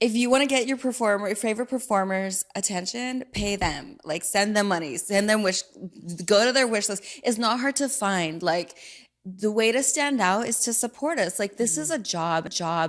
if you want to get your performer, your favorite performers attention, pay them. Like send them money, send them wish, go to their wish list. It's not hard to find. Like the way to stand out is to support us. Like this is mm-hmm. a job, job